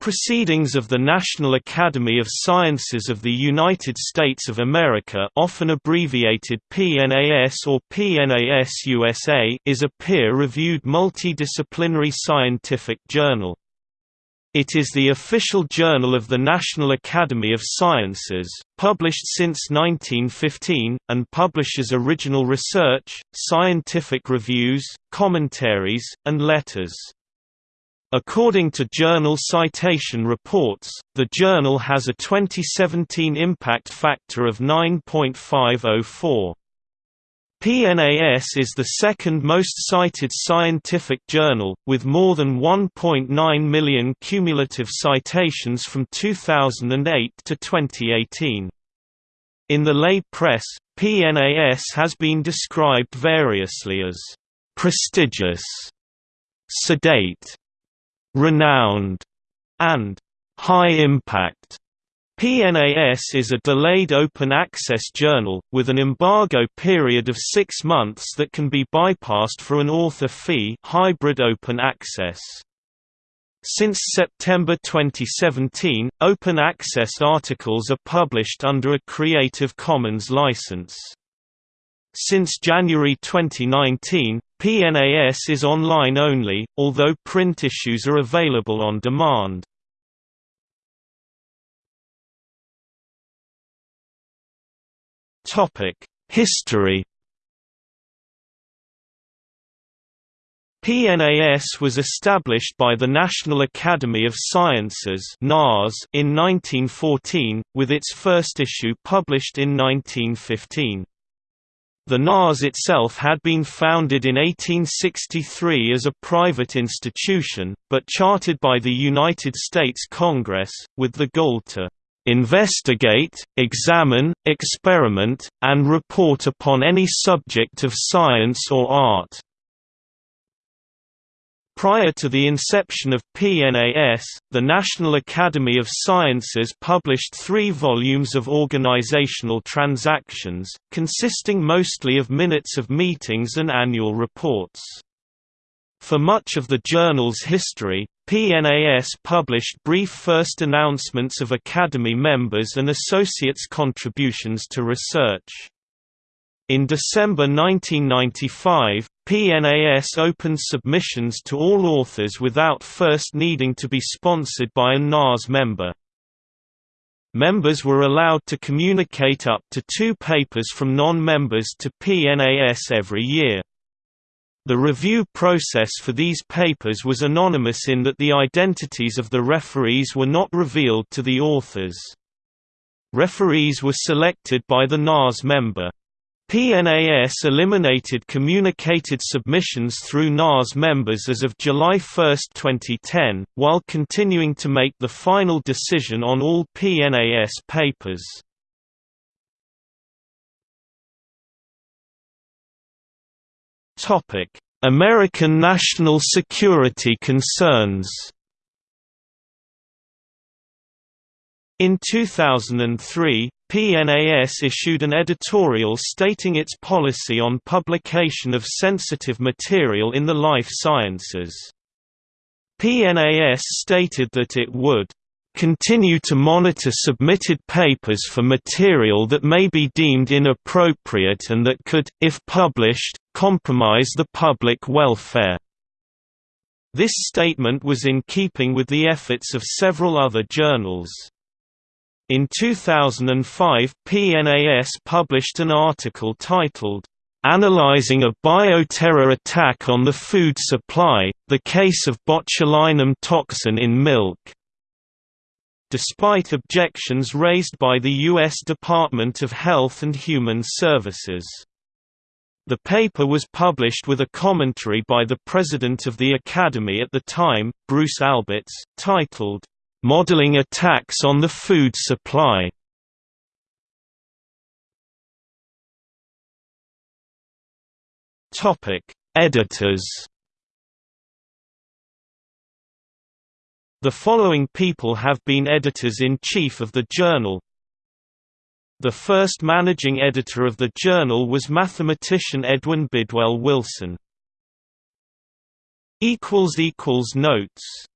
Proceedings of the National Academy of Sciences of the United States of America often abbreviated PNAS or PNAS USA is a peer-reviewed multidisciplinary scientific journal. It is the official journal of the National Academy of Sciences, published since 1915, and publishes original research, scientific reviews, commentaries, and letters. According to Journal Citation Reports, the journal has a 2017 impact factor of 9.504. PNAS is the second most cited scientific journal, with more than 1.9 million cumulative citations from 2008 to 2018. In the lay press, PNAS has been described variously as prestigious, sedate, renowned, and high impact. PNAS is a delayed open access journal, with an embargo period of six months that can be bypassed for an author fee hybrid open access. Since September 2017, open access articles are published under a Creative Commons license. Since January 2019, PNAS is online only, although print issues are available on demand. History PNAS was established by the National Academy of Sciences in 1914, with its first issue published in 1915. The NAS itself had been founded in 1863 as a private institution, but chartered by the United States Congress, with the goal to investigate, examine, experiment, and report upon any subject of science or art. Prior to the inception of PNAS, the National Academy of Sciences published three volumes of organizational transactions, consisting mostly of minutes of meetings and annual reports. For much of the journal's history, PNAS published brief first announcements of Academy members and associates' contributions to research. In December 1995, PNAS opened submissions to all authors without first needing to be sponsored by a NAS member. Members were allowed to communicate up to two papers from non-members to PNAS every year. The review process for these papers was anonymous in that the identities of the referees were not revealed to the authors. Referees were selected by the NAS member. PNAS eliminated communicated submissions through NAS members as of July 1, 2010, while continuing to make the final decision on all PNAS papers. American national security concerns In 2003, PNAS issued an editorial stating its policy on publication of sensitive material in the life sciences. PNAS stated that it would continue to monitor submitted papers for material that may be deemed inappropriate and that could, if published, compromise the public welfare. This statement was in keeping with the efforts of several other journals. In 2005 PNAS published an article titled, "'Analyzing a Bioterror Attack on the Food Supply, the Case of Botulinum Toxin in Milk' despite objections raised by the U.S. Department of Health and Human Services. The paper was published with a commentary by the president of the Academy at the time, Bruce Alberts, titled, Modeling attacks on the food supply. Editors. The following people have been editors-in-chief of the journal. The first managing editor of the journal was mathematician Edwin Bidwell Wilson. Notes